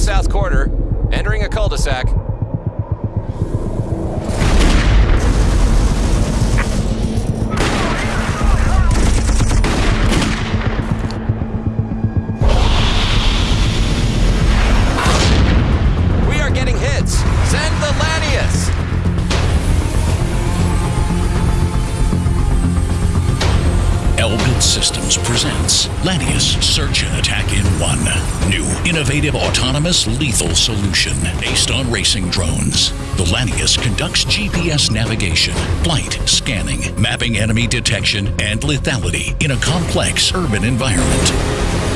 south quarter, entering a cul-de-sac. Presents Lanius Search and Attack in One. New, innovative, autonomous, lethal solution based on racing drones. The Lanius conducts GPS navigation, flight, scanning, mapping enemy detection, and lethality in a complex urban environment.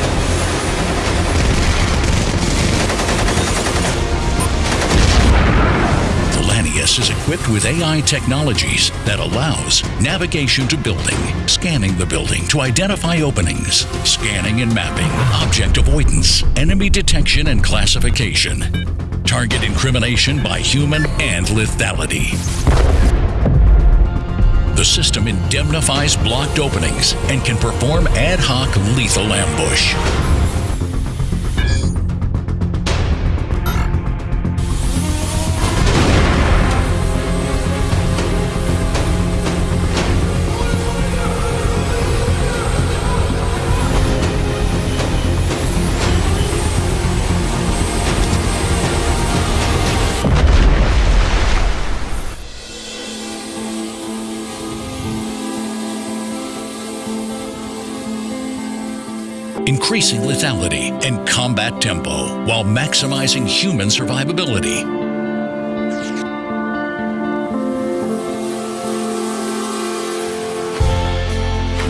Is equipped with AI technologies that allows navigation to building, scanning the building to identify openings, scanning and mapping, object avoidance, enemy detection and classification, target incrimination by human and lethality. The system indemnifies blocked openings and can perform ad hoc lethal ambush. Increasing lethality and combat tempo while maximizing human survivability.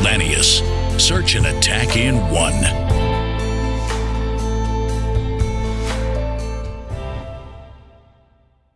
Lanius, search and attack in one.